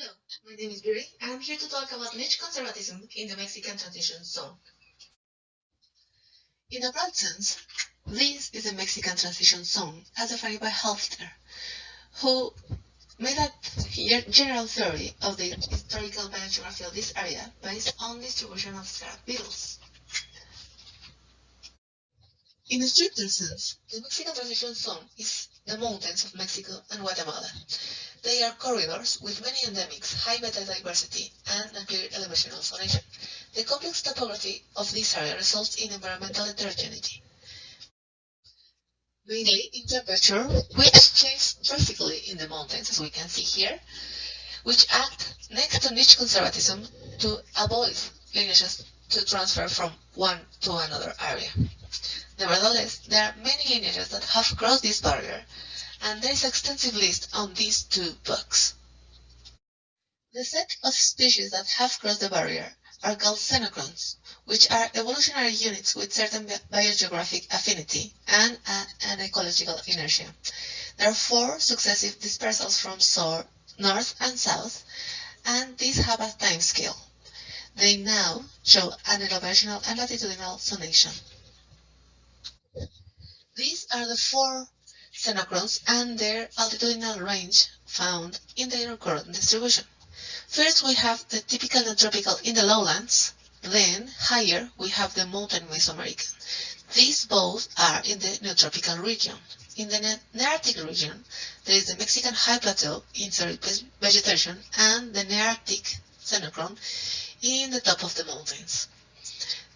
Hello, my name is Biri, and I'm here to talk about niche conservatism in the Mexican transition zone. In a broad sense, this is the Mexican transition zone as defined by Halffter, who made a general theory of the historical biogeography of this area based on distribution of scarab beetles. In a stricter sense, the Mexican transition zone is the mountains of Mexico and Guatemala. They are corridors with many endemics, high biodiversity, and a clear elevational. The complex topography of this area results in environmental heterogeneity. Mainly in temperature, which changes drastically in the mountains, as we can see here, which act next to niche conservatism to avoid lineages to transfer from one to another area. Nevertheless, there are many lineages that have crossed this barrier, and there is extensive list on these two books. The set of species that have crossed the barrier are called xenochrons, which are evolutionary units with certain biogeographic affinity and an ecological inertia. There are four successive dispersals from north and south, and these have a time scale. They now show an elevational and latitudinal zonation. These are the four xenochrons and their altitudinal range found in their current distribution. First, we have the typical neotropical in the lowlands. Then, higher, we have the mountain Mesoamerican. These both are in the neotropical region. In the Nearctic region, there is the Mexican high plateau in vegetation and the Nearctic xenochron in the top of the mountains.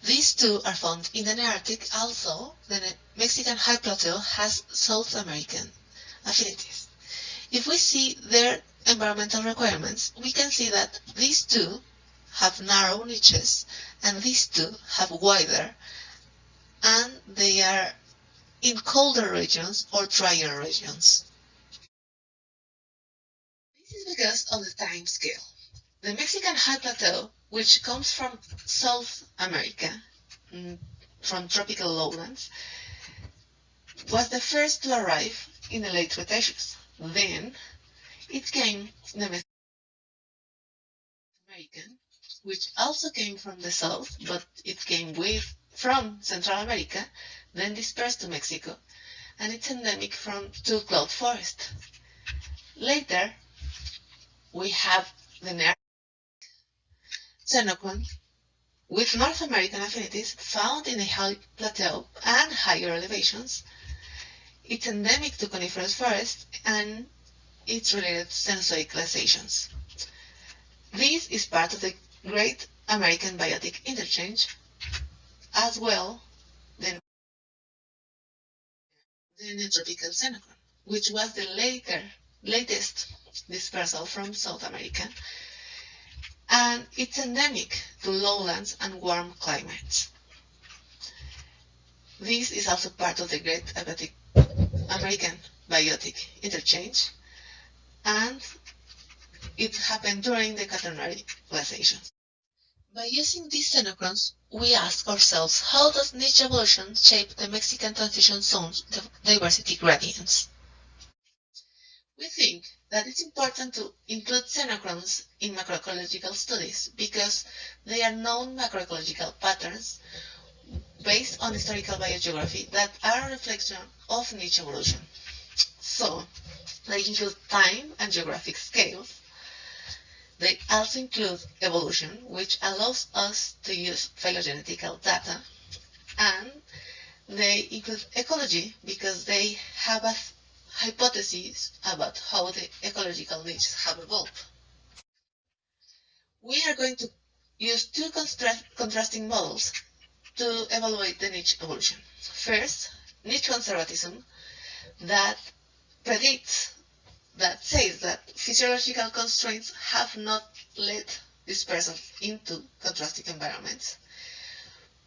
These two are found in the Nearctic, although the Mexican High Plateau has South American affinities. If we see their environmental requirements, we can see that these two have narrow niches and these two have wider and they are in colder regions or drier regions. This is because of the time scale. The Mexican High Plateau which comes from South America, mm, from tropical lowlands, was the first to arrive in the late Cretaceous. Then it came the American, which also came from the south, but it came with from Central America, then dispersed to Mexico, and it's endemic from to cloud forest. Later, we have the xenochron with North American affinities found in a high plateau and higher elevations. It's endemic to coniferous forests and its related Cenozoic glaciations. This is part of the Great American Biotic Interchange, as well the, the Neotropical xenochron, which was the later, latest dispersal from South America and it's endemic to lowlands and warm climates. This is also part of the Great Abiotic, American Biotic Interchange, and it happened during the Quaternary glaciations. By using these xenochrons, we ask ourselves how does niche evolution shape the Mexican transition zone's diversity gradients? We think that it's important to include xenochrons in macroecological studies because they are known macroecological patterns based on historical biogeography that are a reflection of niche evolution. So, they include time and geographic scales. They also include evolution, which allows us to use phylogenetical data. And they include ecology because they have a hypotheses about how the ecological niches have evolved. We are going to use two contrasting models to evaluate the niche evolution. First, niche conservatism that predicts, that says that physiological constraints have not led dispersal into contrasting environments.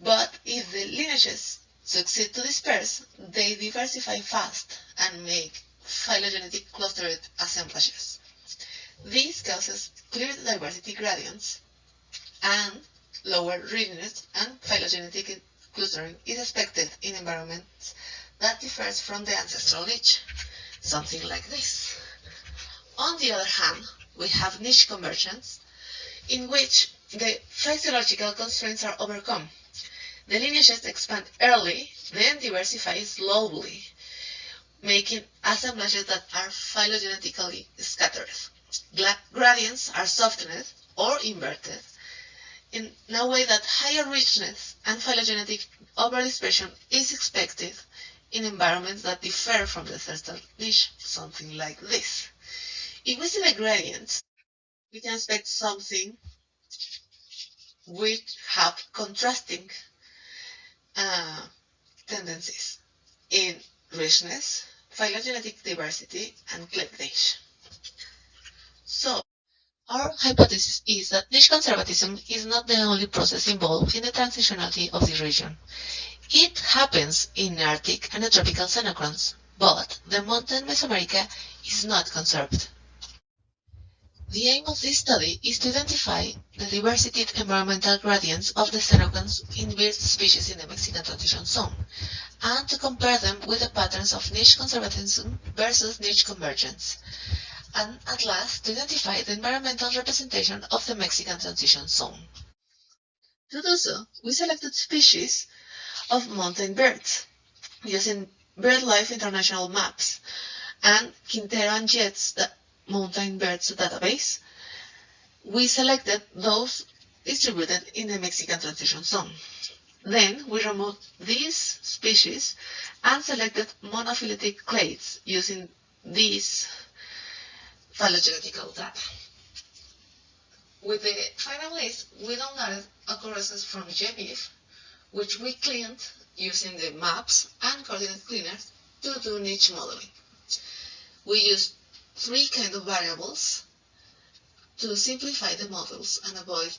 But if the lineages succeed to disperse, they diversify fast and make phylogenetic clustered assemblages. This causes clear diversity gradients and lower readiness and phylogenetic clustering is expected in environments that differs from the ancestral niche, something like this. On the other hand, we have niche convergence, in which the physiological constraints are overcome. The lineages expand early, then diversify slowly, making assemblages that are phylogenetically scattered. gradients are softened or inverted in a way that higher richness and phylogenetic overexpression is expected in environments that differ from the certain niche, something like this. If we see the gradients, we can expect something which have contrasting uh, tendencies in richness, phylogenetic diversity, and cleavage. Our hypothesis is that niche conservatism is not the only process involved in the transitionality of the region. It happens in Arctic and tropical xenochrons, but the mountain Mesoamerica is not conserved. The aim of this study is to identify the diversity of environmental gradients of the xenochrons in bird species in the Mexican transition zone, and to compare them with the patterns of niche conservatism versus niche convergence, and at last to identify the environmental representation of the Mexican transition zone. To do so, we selected species of mountain birds using BirdLife International maps and Quintero and Jetz mountain birds database. We selected those distributed in the Mexican transition zone. Then we removed these species and selected monophyletic clades using these phylogenetical data. With the final list, we downloaded occurrences from GBIF which we cleaned using the maps and coordinate cleaners to do niche modeling. We used three kind of variables to simplify the models and avoid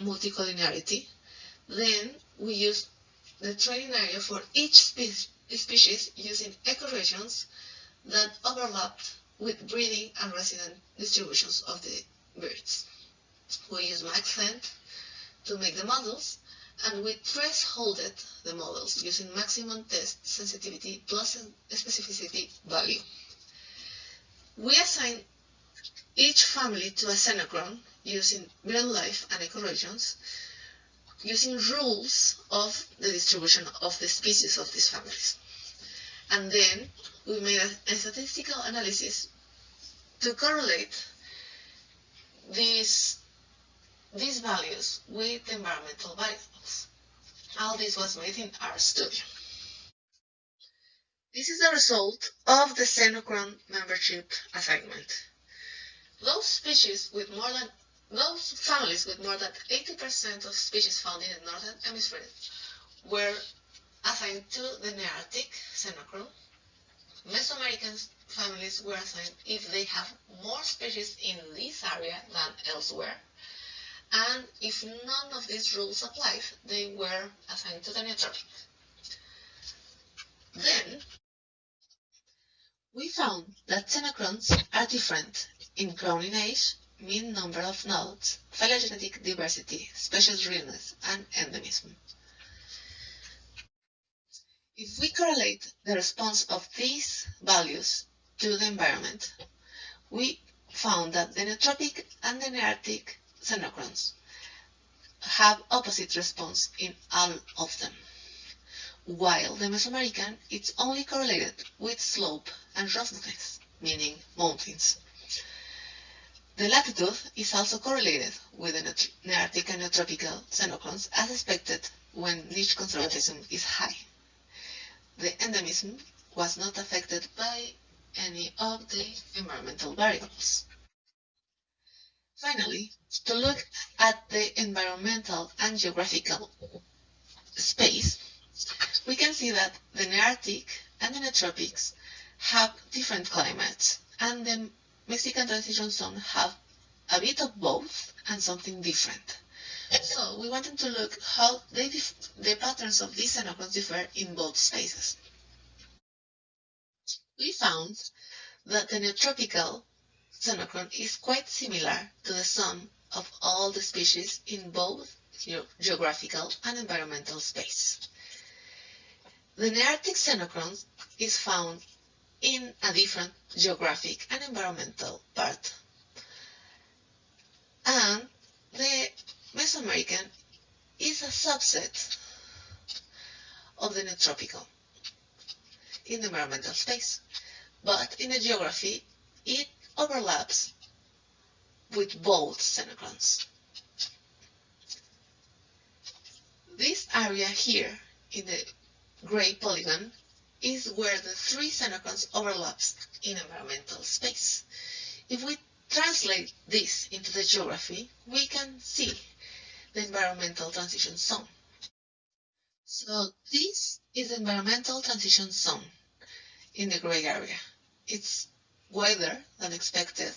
multicollinearity. Then we used the training area for each spe species using ecoregions that overlapped with breeding and resident distributions of the birds. We used MaxEnt to make the models and we thresholded the models using maximum test sensitivity plus specificity value. We assign each family to a xenochron using BirdLife and ecoregions using rules of the distribution of the species of these families. And then we made a, a statistical analysis to correlate these these values with environmental variables. All this was made in RStudio. This is the result of the Xenochron membership assignment. Those species with more than those families with more than 80% of species found in the northern hemisphere were assigned to the Nearctic Xenochron. Mesoamerican families were assigned if they have more species in this area than elsewhere and if none of these rules applied, they were assigned to the neotropic. Then, we found that xenochrons are different in crowning age, mean number of nodes, phylogenetic diversity, species realness, and endemism. If we correlate the response of these values to the environment, we found that the neotropic and the nearctic xenochrons have opposite response in all of them, while the Mesoamerican is only correlated with slope and roughness, meaning mountains. The latitude is also correlated with the Nearctic and Neotropical xenochrons as expected when niche conservatism is high. The endemism was not affected by any of the environmental variables. Finally, to look at the environmental and geographical space, we can see that the Nearctic and the Neotropics have different climates, and the Mexican transition zone have a bit of both and something different. So we wanted to look how the patterns of these xenochrons differ in both spaces. We found that the neotropical xenochron is quite similar to the sum of all the species in both geographical and environmental space. The Nearctic xenochron is found in a different geographic and environmental part Mesoamerican is a subset of the Neotropical in the environmental space, but in the geography, it overlaps with both xenochrons. This area here in the gray polygon is where the three xenochrons overlaps in environmental space. If we translate this into the geography, we can see the environmental transition zone. So this is the environmental transition zone in the gray area. It's wider than expected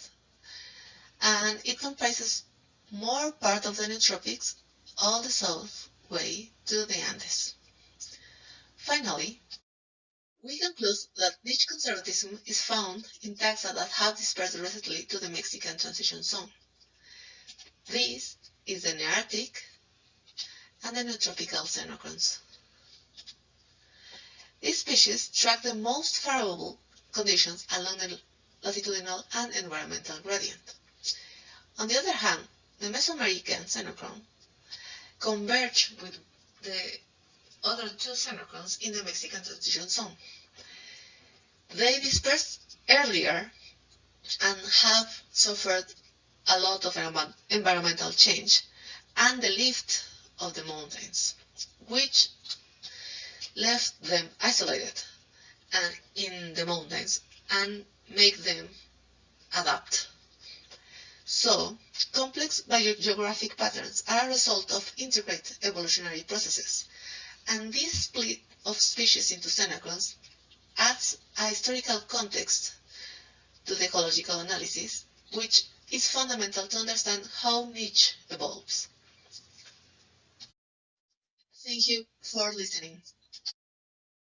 and it comprises more part of the Neotropics all the south way to the Andes. Finally, we conclude that niche conservatism is found in taxa that have dispersed recently to the Mexican transition zone. This is the Nearctic and the Neotropical xenochrons. These species track the most favorable conditions along the latitudinal and environmental gradient. On the other hand, the Mesoamerican xenochron converge with the other two xenochrons in the Mexican transition zone. They dispersed earlier and have suffered a lot of environmental change and the lift of the mountains, which left them isolated and in the mountains and make them adapt. So, complex biogeographic patterns are a result of integrated evolutionary processes, and this split of species into xenochrons adds a historical context to the ecological analysis, which is fundamental to understand how niche evolves. Thank you for listening.